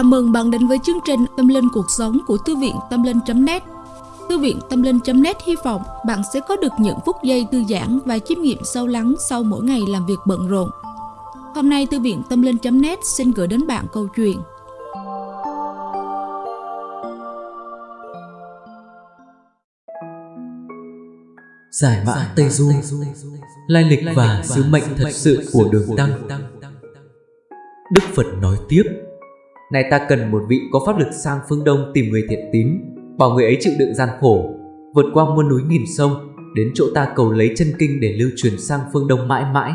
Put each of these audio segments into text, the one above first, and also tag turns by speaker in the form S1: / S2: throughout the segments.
S1: Chào mừng bạn đến với chương trình Tâm Linh Cuộc Sống của Thư viện Tâm Linh.net Thư viện Tâm Linh.net hy vọng bạn sẽ có được những phút giây thư giãn và chiêm nghiệm sâu lắng sau mỗi ngày làm việc bận rộn. Hôm nay Thư viện Tâm Linh.net xin gửi đến bạn câu chuyện.
S2: Giải mã Tây Du. Lai lịch và sứ mệnh thật sự của đường Tăng. Đức Phật nói tiếp nay ta cần một vị có pháp lực sang phương Đông tìm người thiện tín, Bảo người ấy chịu đựng gian khổ, Vượt qua muôn núi nghìn sông, Đến chỗ ta cầu lấy chân kinh để lưu truyền sang phương Đông mãi mãi.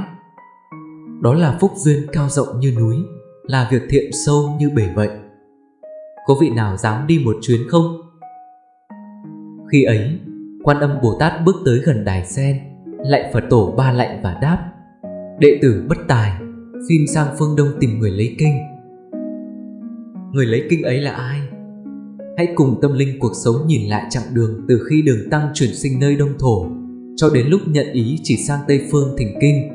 S2: Đó là phúc duyên cao rộng như núi, Là việc thiện sâu như bể vậy Có vị nào dám đi một chuyến không? Khi ấy, Quan âm Bồ Tát bước tới gần đài sen lại Phật tổ ba lạnh và đáp, Đệ tử bất tài, Xin sang phương Đông tìm người lấy kinh. Người lấy kinh ấy là ai? Hãy cùng tâm linh cuộc sống nhìn lại chặng đường Từ khi đường tăng chuyển sinh nơi Đông Thổ Cho đến lúc nhận ý chỉ sang Tây Phương thỉnh kinh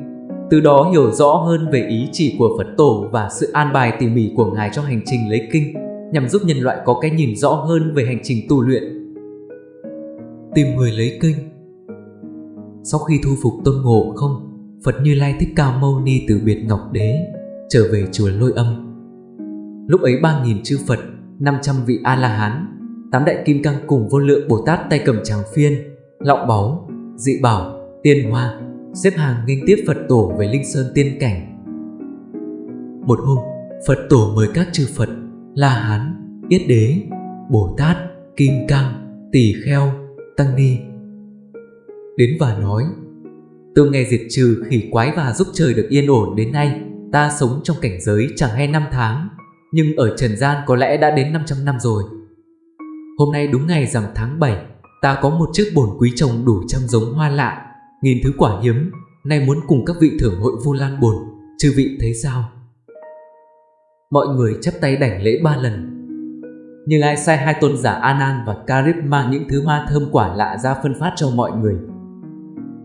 S2: Từ đó hiểu rõ hơn về ý chỉ của Phật tổ Và sự an bài tỉ mỉ của Ngài cho hành trình lấy kinh, Nhằm giúp nhân loại có cái nhìn rõ hơn về hành trình tu luyện Tìm người lấy kinh Sau khi thu phục tôn ngộ không, Phật Như Lai Thích Ca Mâu Ni từ biệt Ngọc Đế, trở về chùa Lôi Âm. Lúc ấy 3.000 chư Phật, 500 vị A-la-hán, tám đại kim cang cùng vô lượng Bồ Tát tay cầm tràng phiên, lọng báu, dị bảo, tiên hoa, xếp hàng nghênh tiếp Phật tổ về Linh Sơn tiên cảnh. Một hôm, Phật tổ mời các chư Phật, La Hán, Yết Đế, Bồ Tát, Kim Cang, Tỳ Kheo, Tăng Ni đến và nói Tôi nghe diệt trừ khỉ quái và giúp trời được yên ổn đến nay Ta sống trong cảnh giới chẳng hay năm tháng nhưng ở trần gian có lẽ đã đến 500 năm rồi. Hôm nay đúng ngày rằm tháng 7 Ta có một chiếc bồn quý trồng đủ trăm giống hoa lạ, Nghìn thứ quả hiếm, Nay muốn cùng các vị thưởng hội vu lan bồn, Chư vị thấy sao? Mọi người chắp tay đảnh lễ ba lần. Nhưng ai sai hai tôn giả Anan và Karib mang những thứ hoa thơm quả lạ ra phân phát cho mọi người?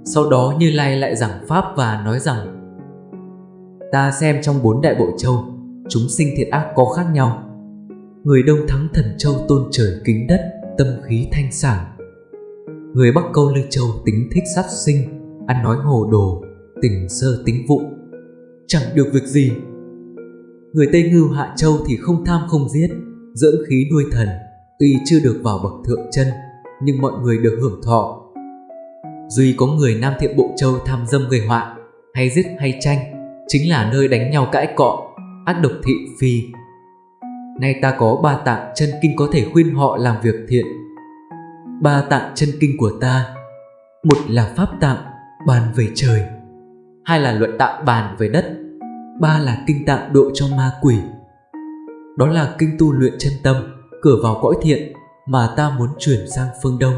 S2: Sau đó Như Lai lại giảng Pháp và nói rằng, Ta xem trong bốn đại bộ châu Chúng sinh thiện ác có khác nhau. Người Đông thắng thần châu tôn trời kính đất Tâm khí thanh sản Người Bắc câu lư châu tính thích sát sinh Ăn nói hồ đồ Tình sơ tính vụ. Chẳng được việc gì. Người Tây Ngưu Hạ Châu thì không tham không giết Dưỡng khí nuôi thần Tuy chưa được vào bậc thượng chân Nhưng mọi người được hưởng thọ. Duy có người Nam Thiện Bộ Châu tham dâm gây họa, hay giết hay tranh, chính là nơi đánh nhau cãi cọ, ác độc thị phi. Nay ta có ba tạng chân kinh có thể khuyên họ làm việc thiện. Ba tạng chân kinh của ta, một là pháp tạng bàn về trời, hai là luận tạng bàn về đất, ba là kinh tạng độ cho ma quỷ. Đó là kinh tu luyện chân tâm, cửa vào cõi thiện mà ta muốn chuyển sang phương Đông.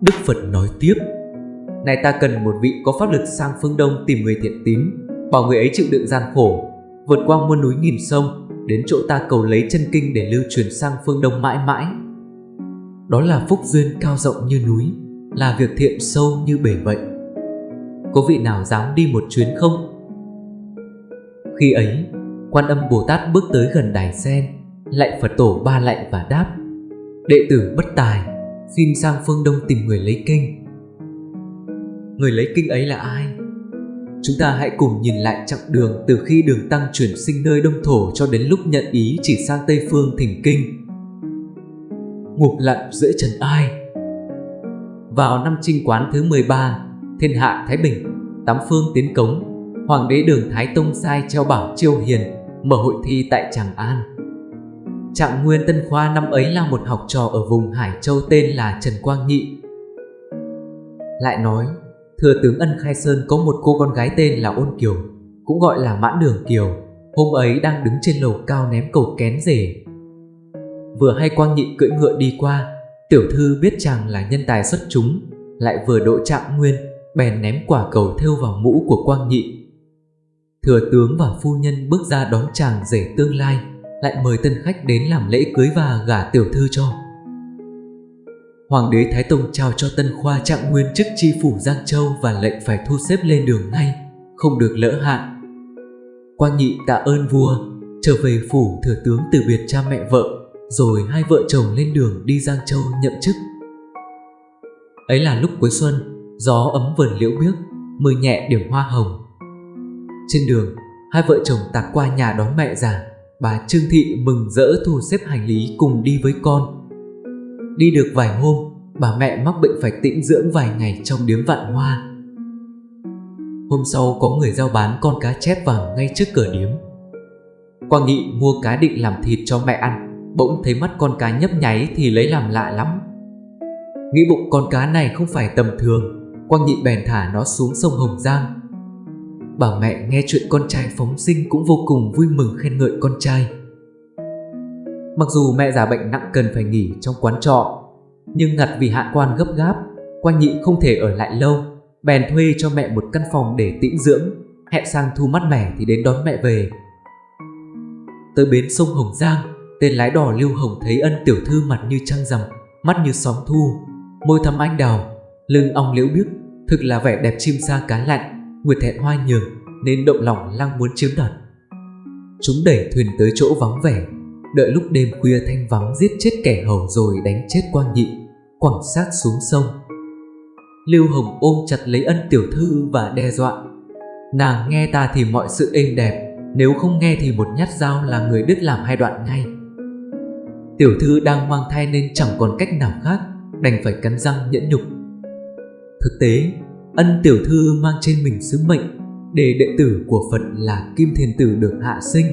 S2: Đức Phật nói tiếp Này ta cần một vị có pháp lực sang phương Đông tìm người thiện tín Bảo người ấy chịu đựng gian khổ Vượt qua muôn núi nghìn sông Đến chỗ ta cầu lấy chân kinh để lưu truyền sang phương Đông mãi mãi Đó là phúc duyên cao rộng như núi Là việc thiện sâu như bể vậy Có vị nào dám đi một chuyến không? Khi ấy, quan âm Bồ Tát bước tới gần đài sen Lạy Phật tổ ba lạy và đáp Đệ tử bất tài xin sang phương Đông tìm người lấy kinh. Người lấy kinh ấy là ai? Chúng ta hãy cùng nhìn lại chặng đường từ khi đường tăng chuyển sinh nơi Đông Thổ cho đến lúc nhận ý chỉ sang Tây Phương thỉnh kinh. Ngục lặn giữa trần ai Vào năm trinh quán thứ 13, thiên hạ Thái Bình, tám phương tiến cống, Hoàng đế đường Thái Tông sai treo bảo chiêu hiền, mở hội thi tại Tràng An. Trạng Nguyên Tân Khoa năm ấy là một học trò ở vùng Hải Châu tên là Trần Quang Nhị. Lại nói, Thừa tướng Ân Khai Sơn có một cô con gái tên là Ôn Kiều, cũng gọi là Mãn Đường Kiều. Hôm ấy đang đứng trên lầu cao ném cầu kén rể. Vừa hay Quang Nhị cưỡi ngựa đi qua, tiểu thư biết chàng là nhân tài xuất chúng, lại vừa độ Trạng Nguyên, bèn ném quả cầu thêu vào mũ của Quang Nhị. Thừa tướng và phu nhân bước ra đón chàng rể tương lai, lại mời tân khách đến làm lễ cưới và gả tiểu thư cho. Hoàng đế Thái Tông trao cho Tân Khoa trạng nguyên chức chi phủ Giang Châu và lệnh phải thu xếp lên đường ngay, không được lỡ hạn. Quang nhị tạ ơn vua, trở về phủ thừa tướng từ biệt cha mẹ vợ, rồi hai vợ chồng lên đường đi Giang Châu nhậm chức. Ấy là lúc cuối xuân, gió ấm vườn liễu biếc, mưa nhẹ điểm hoa hồng. Trên đường, hai vợ chồng tạt qua nhà đón mẹ già, bà Trương Thị mừng rỡ thu xếp hành lý cùng đi với con. Đi được vài hôm, bà mẹ mắc bệnh phải tĩnh dưỡng vài ngày trong điếm vạn hoa. Hôm sau có người giao bán con cá chép vàng ngay trước cửa điếm. Quang Nghị mua cá định làm thịt cho mẹ ăn, bỗng thấy mắt con cá nhấp nháy thì lấy làm lạ lắm. Nghĩ bụng con cá này không phải tầm thường, Quang Nghị bèn thả nó xuống sông Hồng Giang. Bà mẹ nghe chuyện con trai phóng sinh cũng vô cùng vui mừng khen ngợi con trai. Mặc dù mẹ già bệnh nặng cần phải nghỉ trong quán trọ, nhưng ngặt vì hạ quan gấp gáp, quan Nhị không thể ở lại lâu, bèn thuê cho mẹ một căn phòng để tĩnh dưỡng, hẹn sang thu mát mẻ thì đến đón mẹ về. Tới bến sông Hồng Giang, tên lái đò Lưu Hồng thấy ân tiểu thư mặt như trăng rằm, mắt như sóng thu, môi thắm anh đào, lưng ong liễu biếc, thực là vẻ đẹp chim sa cá lặn, nguyệt thẹn hoa nhường nên động lòng lang muốn chiếm đoạt. Chúng đẩy thuyền tới chỗ vắng vẻ, đợi lúc đêm khuya thanh vắng giết chết kẻ hầu rồi đánh chết quan nhị, quẳng xác xuống sông. Lưu Hồng ôm chặt lấy ân tiểu thư và đe dọa. Nàng nghe ta thì mọi sự êm đẹp, nếu không nghe thì một nhát dao là người đứt làm hai đoạn ngay. Tiểu thư đang mang thai nên chẳng còn cách nào khác, đành phải cắn răng nhẫn nhục. Thực tế, ân tiểu thư mang trên mình sứ mệnh để đệ tử của Phật là Kim Thiền Tử được hạ sinh.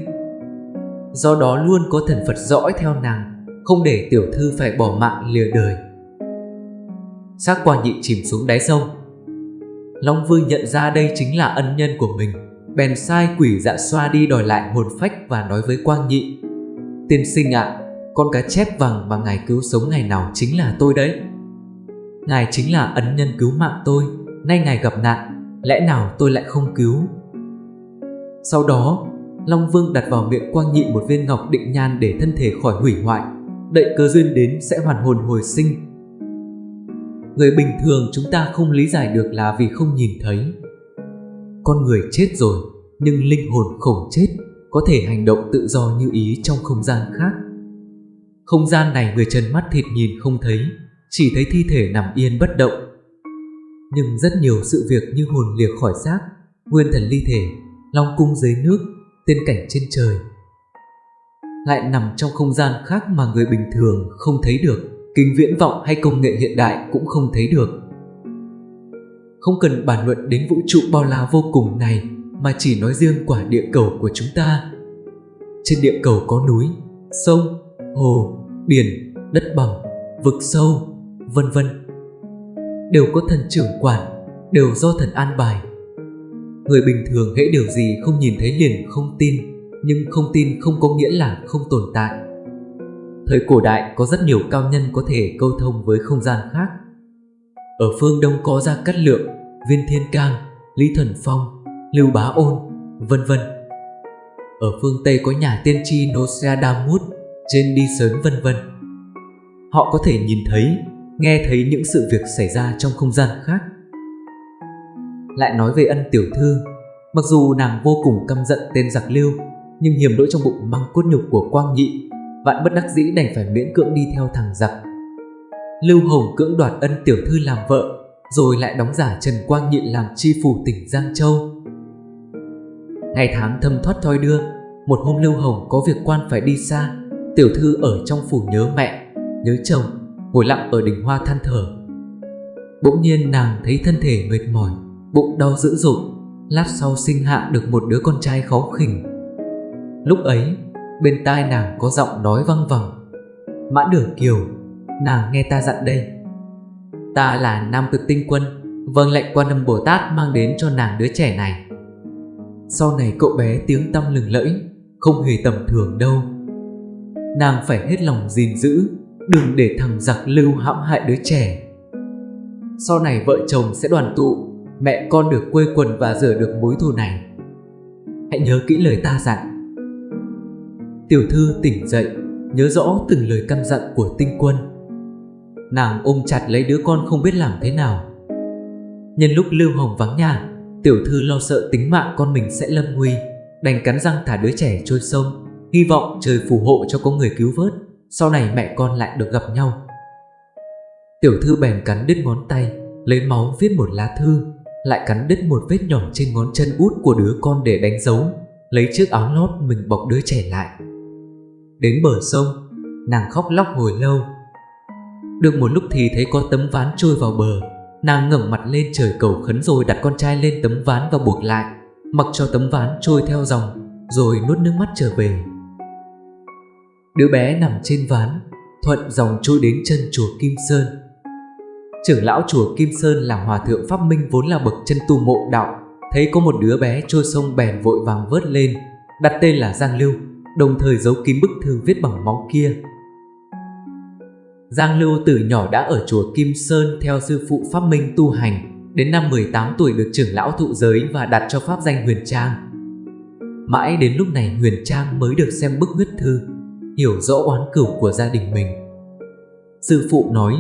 S2: Do đó luôn có thần Phật dõi theo nàng, không để tiểu thư phải bỏ mạng lìa đời. Xác Quan nhị chìm xuống đáy sông. Long Vương nhận ra đây chính là ân nhân của mình, bèn sai quỷ dạ xoa đi đòi lại hồn phách và nói với Quang Nhị. Tiên sinh ạ, à, con cá chép vàng mà ngài cứu sống ngày nào chính là tôi đấy. Ngài chính là ân nhân cứu mạng tôi, nay ngài gặp nạn, lẽ nào tôi lại không cứu? Sau đó, Long Vương đặt vào miệng Quang Nhị một viên ngọc định nhan để thân thể khỏi hủy hoại, đợi cơ duyên đến sẽ hoàn hồn hồi sinh. Người bình thường chúng ta không lý giải được là vì không nhìn thấy. Con người chết rồi, nhưng linh hồn khổng chết, có thể hành động tự do như ý trong không gian khác. Không gian này người trần mắt thịt nhìn không thấy, chỉ thấy thi thể nằm yên bất động. Nhưng rất nhiều sự việc như hồn liệt khỏi xác, nguyên thần ly thể, long cung dưới nước, tên cảnh trên trời. Lại nằm trong không gian khác mà người bình thường không thấy được, kính viễn vọng hay công nghệ hiện đại cũng không thấy được. Không cần bàn luận đến vũ trụ bao la vô cùng này mà chỉ nói riêng quả địa cầu của chúng ta. Trên địa cầu có núi, sông, hồ, biển, đất bằng, vực sâu, vân vân. Đều có thần trưởng quản, đều do thần an bài. Người bình thường hễ điều gì không nhìn thấy liền không tin, nhưng không tin không có nghĩa là không tồn tại. Thời cổ đại có rất nhiều cao nhân có thể câu thông với không gian khác. Ở phương Đông có Gia Cát Lượng, Viên Thiên Cang, Lý Thần Phong, Lưu Bá Ôn, vân vân. Ở phương Tây có nhà tiên tri Nostradamus, trên đi sớm vân vân. Họ có thể nhìn thấy, nghe thấy những sự việc xảy ra trong không gian khác. Lại nói về ân tiểu thư, mặc dù nàng vô cùng căm giận tên giặc lưu, nhưng hiểm đỗi trong bụng mang cốt nhục của Quang Nhị, vạn bất đắc dĩ đành phải miễn cưỡng đi theo thằng giặc. Lưu Hồng cưỡng đoạt ân tiểu thư làm vợ, rồi lại đóng giả Trần Quang Nhị làm chi phủ tỉnh Giang Châu. Ngày tháng thâm thoát thoi đưa, một hôm Lưu Hồng có việc quan phải đi xa, Tiểu thư ở trong phủ nhớ mẹ, nhớ chồng, ngồi lặng ở đỉnh hoa than thở. Bỗng nhiên nàng thấy thân thể mệt mỏi, bụng đau dữ dội, lát sau sinh hạ được một đứa con trai khó khỉnh. Lúc ấy, bên tai nàng có giọng nói văng vẳng. Mã Đường Kiều, nàng nghe ta dặn đây. Ta là Nam Cực Tinh Quân, vâng lệnh quan âm Bồ Tát mang đến cho nàng đứa trẻ này. Sau này cậu bé tiếng tăm lừng lẫy, không hề tầm thường đâu. Nàng phải hết lòng gìn giữ Đừng để thằng giặc lưu hãm hại đứa trẻ Sau này vợ chồng sẽ đoàn tụ Mẹ con được quê quần và rửa được mối thù này. Hãy nhớ kỹ lời ta dặn Tiểu thư tỉnh dậy, Nhớ rõ từng lời căn dặn của tinh quân. Nàng ôm chặt lấy đứa con không biết làm thế nào. Nhân lúc Lưu Hồng vắng nhà, Tiểu thư lo sợ tính mạng con mình sẽ lâm nguy, Đành cắn răng thả đứa trẻ trôi sông, Hy vọng trời phù hộ cho có người cứu vớt, Sau này mẹ con lại được gặp nhau. Tiểu thư bèn cắn đứt ngón tay, Lấy máu viết một lá thư. Lại cắn đứt một vết nhỏ trên ngón chân út của đứa con để đánh dấu, Lấy chiếc áo lót mình bọc đứa trẻ lại. Đến bờ sông, Nàng khóc lóc hồi lâu. Được một lúc thì thấy có tấm ván trôi vào bờ, Nàng ngẩng mặt lên trời cầu khấn rồi đặt con trai lên tấm ván và buộc lại, Mặc cho tấm ván trôi theo dòng, Rồi nuốt nước mắt trở về. Đứa bé nằm trên ván, Thuận dòng trôi đến chân chùa Kim Sơn. Trưởng lão chùa Kim Sơn là hòa thượng Pháp Minh vốn là bậc chân tu mộ đạo. Thấy có một đứa bé trôi sông bèn vội vàng vớt lên, Đặt tên là Giang Lưu, Đồng thời giấu kín bức thư viết bằng máu kia. Giang Lưu từ nhỏ đã ở chùa Kim Sơn theo sư phụ Pháp Minh tu hành, Đến năm 18 tuổi được trưởng lão thụ giới và đặt cho pháp danh Huyền Trang. Mãi đến lúc này Huyền Trang mới được xem bức huyết thư, Hiểu rõ oán cửu của gia đình mình. Sư phụ nói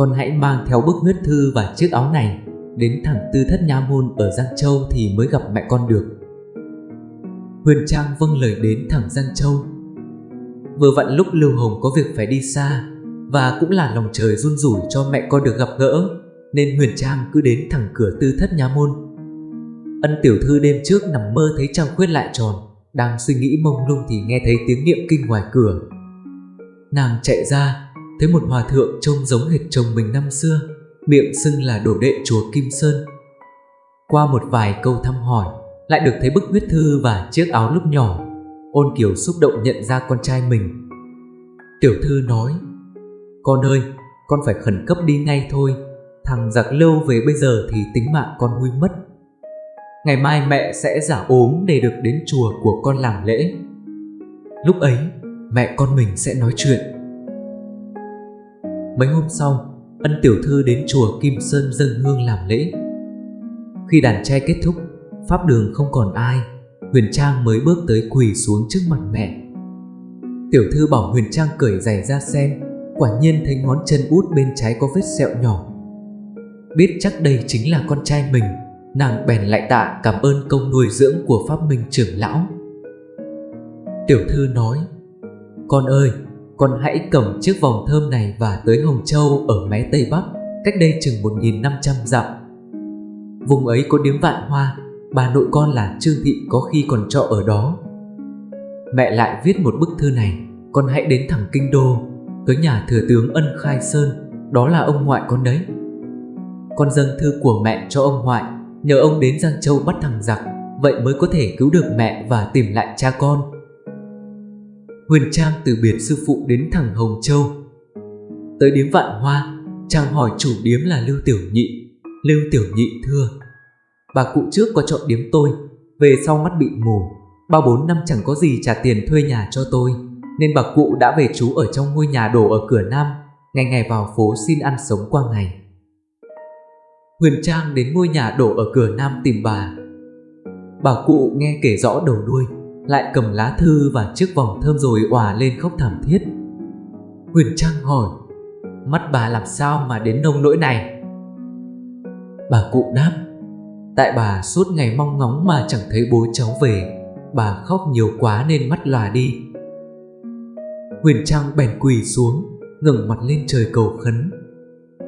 S2: con hãy mang theo bức huyết thư và chiếc áo này Đến thẳng tư thất nha môn ở Giang Châu thì mới gặp mẹ con được. Huyền Trang vâng lời đến thẳng Giang Châu. Vừa vặn lúc Lưu Hồng có việc phải đi xa Và cũng là lòng trời run rủi cho mẹ con được gặp gỡ, Nên Huyền Trang cứ đến thẳng cửa tư thất nha môn. Ân tiểu thư đêm trước nằm mơ thấy trăng khuyết lại tròn, Đang suy nghĩ mông lung thì nghe thấy tiếng niệm kinh ngoài cửa. Nàng chạy ra Thấy một hòa thượng trông giống hệt chồng mình năm xưa Miệng xưng là đổ đệ chùa Kim Sơn. Qua một vài câu thăm hỏi Lại được thấy bức huyết thư và chiếc áo lúc nhỏ Ôn Kiều xúc động nhận ra con trai mình. Tiểu thư nói Con ơi, con phải khẩn cấp đi ngay thôi Thằng giặc lâu về bây giờ thì tính mạng con nguy mất. Ngày mai mẹ sẽ giả ốm để được đến chùa của con làm lễ. Lúc ấy mẹ con mình sẽ nói chuyện. Mấy hôm sau Ân tiểu thư đến chùa Kim Sơn dâng hương làm lễ. Khi đàn trai kết thúc Pháp đường không còn ai Huyền Trang mới bước tới quỳ xuống trước mặt mẹ. Tiểu thư bảo Huyền Trang cởi giày ra xem Quả nhiên thấy ngón chân út bên trái có vết sẹo nhỏ. Biết chắc đây chính là con trai mình Nàng bèn lại tạ cảm ơn công nuôi dưỡng của Pháp Minh trưởng lão. Tiểu thư nói Con ơi, con hãy cầm chiếc vòng thơm này và tới Hồng Châu ở mé Tây Bắc, Cách đây chừng 1.500 dặm. Vùng ấy có điếm vạn hoa, Bà nội con là Trương Thị có khi còn trọ ở đó. Mẹ lại viết một bức thư này, Con hãy đến thẳng Kinh Đô, Tới nhà thừa tướng Ân Khai Sơn, Đó là ông ngoại con đấy. Con dâng thư của mẹ cho ông ngoại, Nhờ ông đến Giang Châu bắt thằng giặc, Vậy mới có thể cứu được mẹ và tìm lại cha con. Huyền Trang từ biệt sư phụ đến thẳng Hồng Châu. Tới điếm vạn hoa Trang hỏi chủ điếm là Lưu Tiểu Nhị. Lưu Tiểu Nhị thưa, Bà cụ trước có chọn điếm tôi, Về sau mắt bị mù. Ba bốn năm chẳng có gì trả tiền thuê nhà cho tôi, Nên bà cụ đã về trú ở trong ngôi nhà đổ ở cửa Nam, Ngày ngày vào phố xin ăn sống qua ngày. Huyền Trang đến ngôi nhà đổ ở cửa Nam tìm bà. Bà cụ nghe kể rõ đầu đuôi. Lại cầm lá thư và chiếc vòng thơm rồi òa lên khóc thảm thiết. Huyền Trang hỏi, Mắt bà làm sao mà đến nông nỗi này? Bà cụ đáp, Tại bà suốt ngày mong ngóng mà chẳng thấy bố cháu về. Bà khóc nhiều quá nên mắt lòa đi. Huyền Trang bèn quỳ xuống, ngẩng mặt lên trời cầu khấn,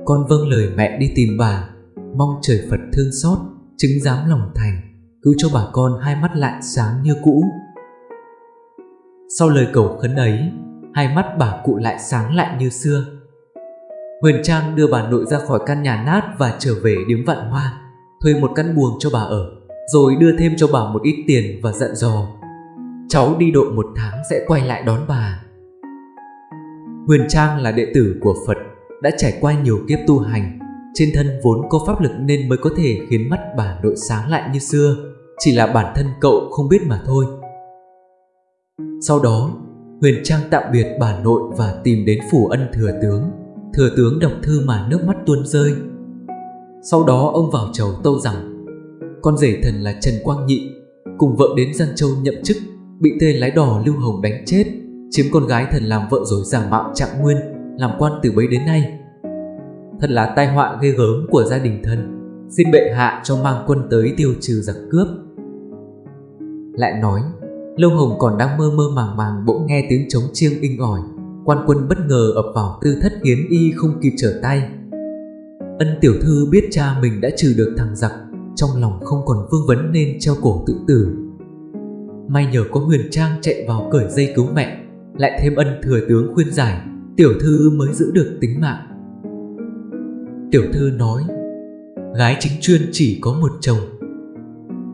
S2: Con vâng lời mẹ đi tìm bà. Mong trời Phật thương xót, Chứng giám lòng thành. Cứu cho bà con hai mắt lại sáng như cũ. Sau lời cầu khấn ấy, Hai mắt bà cụ lại sáng lại như xưa. Huyền Trang đưa bà nội ra khỏi căn nhà nát Và trở về điếm vạn hoa, Thuê một căn buồng cho bà ở, Rồi đưa thêm cho bà một ít tiền và dặn dò. Cháu đi độ một tháng sẽ quay lại đón bà. Huyền Trang là đệ tử của Phật, Đã trải qua nhiều kiếp tu hành, trên thân vốn có pháp lực nên mới có thể khiến mắt bà nội sáng lại như xưa. Chỉ là bản thân cậu không biết mà thôi. Sau đó Huyền Trang tạm biệt bà nội và tìm đến phủ ân thừa tướng. Thừa tướng đọc thư mà nước mắt tuôn rơi. Sau đó ông vào chầu tâu rằng Con rể thần là Trần Quang Nhị Cùng vợ đến Giang Châu nhậm chức Bị tên lái đò Lưu Hồng đánh chết Chiếm con gái thần làm vợ rồi giả mạo trạng nguyên Làm quan từ bấy đến nay. Thật là tai họa ghê gớm của gia đình thần, Xin bệ hạ cho mang quân tới tiêu trừ giặc cướp. Lại nói Lâu Hồng còn đang mơ mơ màng màng bỗng nghe tiếng trống chiêng inh ỏi. Quan quân bất ngờ ập vào, tư thất hiến y không kịp trở tay. Ân tiểu thư biết cha mình đã trừ được thằng giặc, Trong lòng không còn vương vấn nên treo cổ tự tử. May nhờ có Huyền Trang chạy vào cởi dây cứu mẹ, Lại thêm ân thừa tướng khuyên giải, Tiểu thư mới giữ được tính mạng. Tiểu thư nói, Gái chính chuyên chỉ có một chồng.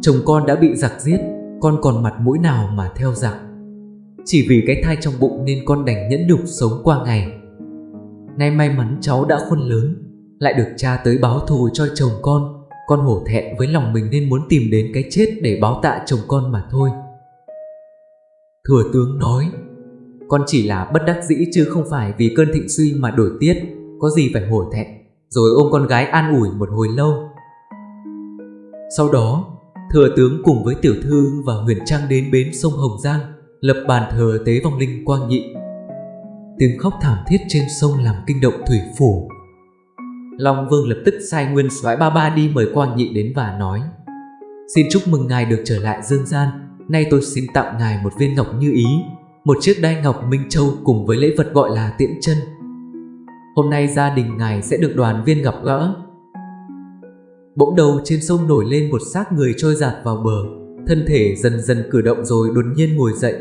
S2: Chồng con đã bị giặc giết con còn mặt mũi nào mà theo dạng. Chỉ vì cái thai trong bụng nên con đành nhẫn nhục sống qua ngày. Nay may mắn cháu đã khôn lớn, Lại được cha tới báo thù cho chồng con Con hổ thẹn với lòng mình nên muốn tìm đến cái chết để báo tạ chồng con mà thôi. Thừa tướng nói, Con chỉ là bất đắc dĩ chứ không phải vì cơn thịnh suy mà đổi tiết, Có gì phải hổ thẹn, Rồi ôm con gái an ủi một hồi lâu. Sau đó Thừa tướng cùng với tiểu thư và huyền trang đến bến sông Hồng Giang, Lập bàn thờ tế vong linh quang nhị. Tiếng khóc thảm thiết trên sông làm kinh động thủy phủ. Long Vương lập tức sai nguyên soái ba ba đi mời Quang Nhị đến và nói, Xin chúc mừng ngài được trở lại dương gian. Nay tôi xin tặng ngài một viên ngọc như ý, Một chiếc đai ngọc Minh Châu cùng với lễ vật gọi là tiễn chân. Hôm nay gia đình ngài sẽ được đoàn viên gặp gỡ. Bỗng đầu trên sông nổi lên một xác người trôi giạt vào bờ. Thân thể dần dần cử động rồi đột nhiên ngồi dậy.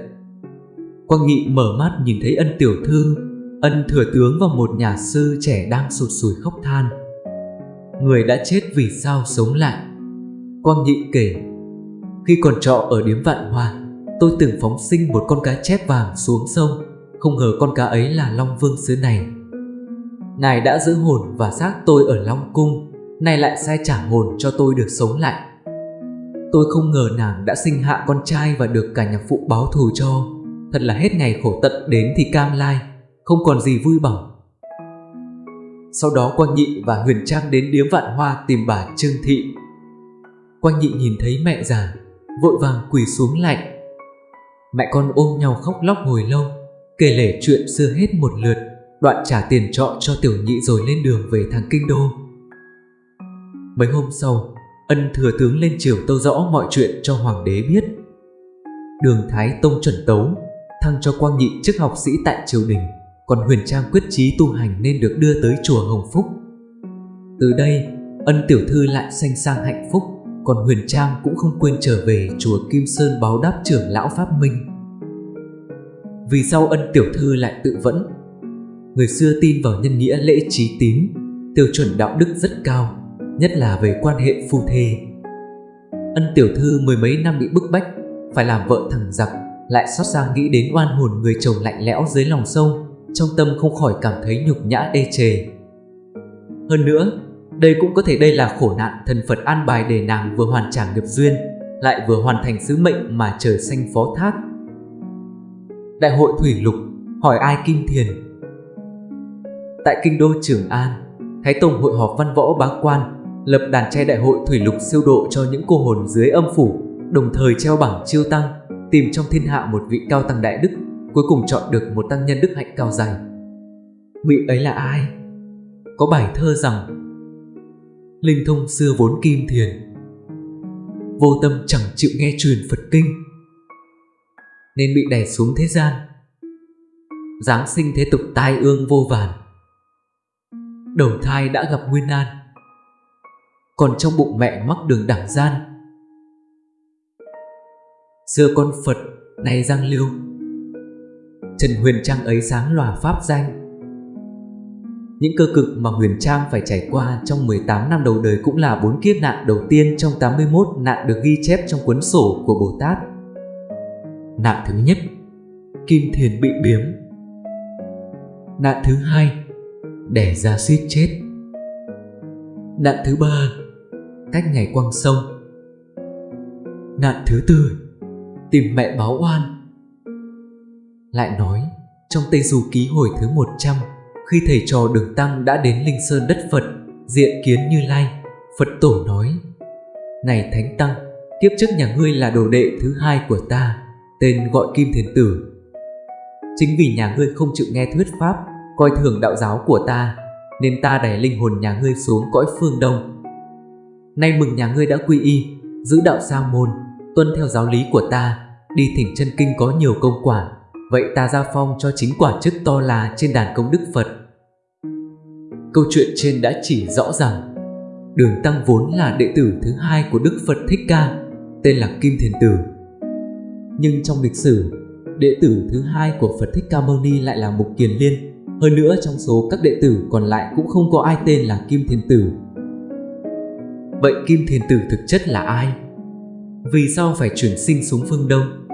S2: Quang Nghị mở mắt nhìn thấy ân tiểu thư. Ân thừa tướng và một nhà sư trẻ đang sụt sùi khóc than. Người đã chết vì sao sống lại? Quang Nghị kể. Khi còn trọ ở điếm vạn hoa, Tôi từng phóng sinh một con cá chép vàng xuống sông. Không ngờ con cá ấy là Long Vương xứ này. Ngài đã giữ hồn và xác tôi ở Long Cung. Nay lại sai trả hồn cho tôi được sống lại. Tôi không ngờ nàng đã sinh hạ con trai và được cả nhà phụ báo thù cho. Thật là hết ngày khổ tận đến thì cam lai, Không còn gì vui bằng Sau đó Quang Nhị và Huyền Trang đến điếm vạn hoa tìm bà Trương Thị. Quang Nhị nhìn thấy mẹ già, Vội vàng quỳ xuống lạnh Mẹ con ôm nhau khóc lóc hồi lâu, Kể lể chuyện xưa hết một lượt, Đoạn trả tiền trọ cho tiểu nhị rồi lên đường về thằng Kinh Đô. Mấy hôm sau, Ân thừa tướng lên triều tâu rõ mọi chuyện cho hoàng đế biết. Đường Thái Tông chuẩn tấu Thăng cho Quang Nhị chức học sĩ tại triều đình, Còn Huyền Trang quyết chí tu hành nên được đưa tới chùa Hồng Phúc. Từ đây, Ân tiểu thư lại sanh sang hạnh phúc, Còn Huyền Trang cũng không quên trở về chùa Kim Sơn báo đáp trưởng lão Pháp Minh. Vì sao ân tiểu thư lại tự vẫn? Người xưa tin vào nhân nghĩa lễ trí tín, Tiêu chuẩn đạo đức rất cao. Nhất là về quan hệ phu thê. Ân tiểu thư mười mấy năm bị bức bách, Phải làm vợ thằng giặc, Lại xót xa nghĩ đến oan hồn người chồng lạnh lẽo dưới lòng sông, Trong tâm không khỏi cảm thấy nhục nhã ê chề. Hơn nữa, Đây cũng có thể đây là khổ nạn thần Phật an bài để nàng vừa hoàn trả nghiệp duyên, Lại vừa hoàn thành sứ mệnh mà trời xanh phó thác. Đại hội Thủy Lục, hỏi ai Kim Thiền? Tại kinh đô Trường An, Thái Tông hội họp văn võ bá quan lập đàn trai đại hội thủy lục siêu độ cho những cô hồn dưới âm phủ, đồng thời treo bảng chiêu tăng, tìm trong thiên hạ một vị cao tăng đại đức, cuối cùng chọn được một tăng nhân đức hạnh cao dày. Vị ấy là ai? Có bài thơ rằng Linh thông xưa vốn kim thiền Vô tâm chẳng chịu nghe truyền Phật kinh Nên bị đè xuống thế gian Giáng sinh thế tục tai ương vô vàn Đầu thai đã gặp nguyên an còn trong bụng mẹ mắc đường đẳng gian. Xưa con Phật, nay Giang Lưu Trần Huyền Trang ấy sáng lòa pháp danh Những cơ cực mà Huyền Trang phải trải qua trong 18 năm đầu đời cũng là bốn kiếp nạn đầu tiên trong 81 nạn được ghi chép trong cuốn sổ của Bồ Tát. Nạn thứ nhất, Kim Thiền bị biếm. Nạn thứ hai, đẻ ra suýt chết. Nạn thứ ba, cách ngày quăng sông. Nạn thứ tư, tìm mẹ báo oan. Lại nói, trong Tây Du Ký hồi thứ 100 khi thầy trò đường tăng đã đến Linh Sơn đất Phật, diện kiến Như Lai, Phật tổ nói này Thánh Tăng, kiếp trước nhà ngươi là đồ đệ thứ hai của ta, tên gọi Kim Thiền Tử. Chính vì nhà ngươi không chịu nghe thuyết pháp, coi thường đạo giáo của ta, nên ta đẩy linh hồn nhà ngươi xuống cõi phương đông Nay mừng nhà ngươi đã quy y, giữ đạo sa môn, tuân theo giáo lý của ta, đi thỉnh chân kinh có nhiều công quả, vậy ta ra phong cho chính quả chức to là trên đàn công đức Phật. Câu chuyện trên đã chỉ rõ rằng Đường Tăng vốn là đệ tử thứ hai của Đức Phật Thích Ca, tên là Kim Thiền Tử. Nhưng trong lịch sử, đệ tử thứ hai của Phật Thích Ca Mâu Ni lại là Mục Kiền Liên. Hơn nữa trong số các đệ tử còn lại cũng không có ai tên là Kim Thiền Tử. Vậy Kim Thiền Tử thực chất là ai? Vì sao phải chuyển sinh xuống phương Đông?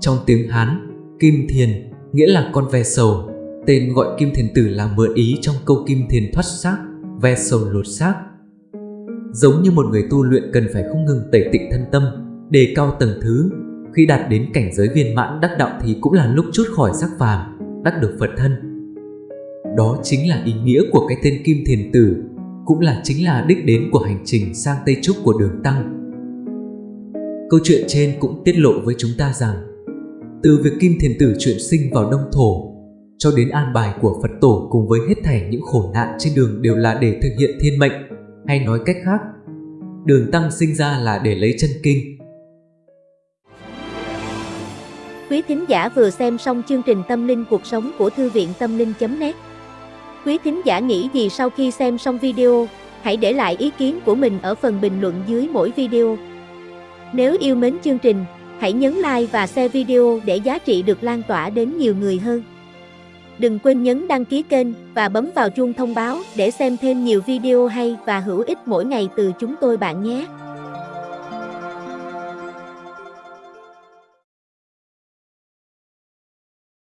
S2: Trong tiếng Hán, Kim Thiền nghĩa là con ve sầu. Tên gọi Kim Thiền Tử là mượn ý trong câu Kim Thiền thoát xác, ve sầu lột xác. Giống như một người tu luyện cần phải không ngừng tẩy tịnh thân tâm, đề cao tầng thứ. Khi đạt đến cảnh giới viên mãn đắc đạo thì cũng là lúc chút khỏi sắc phàm, đắc được Phật thân. Đó chính là ý nghĩa của cái tên Kim Thiền Tử, cũng là chính là đích đến của hành trình sang Tây Trúc của đường Tăng. Câu chuyện trên cũng tiết lộ với chúng ta rằng từ việc Kim Thiền Tử chuyển sinh vào Đông Thổ cho đến an bài của Phật Tổ cùng với hết thảy những khổ nạn trên đường đều là để thực hiện thiên mệnh, hay nói cách khác, đường Tăng sinh ra là để lấy chân kinh.
S3: Quý thính giả vừa xem xong chương trình Tâm linh cuộc sống của Thư viện Tâm linh.net Quý thính giả nghĩ gì sau khi xem xong video, hãy để lại ý kiến của mình ở phần bình luận dưới mỗi video. Nếu yêu mến chương trình, hãy nhấn like và share video để giá trị được lan tỏa đến nhiều người hơn. Đừng quên nhấn đăng ký kênh và bấm vào chuông thông báo để xem thêm nhiều video hay và hữu ích mỗi ngày từ chúng tôi bạn nhé.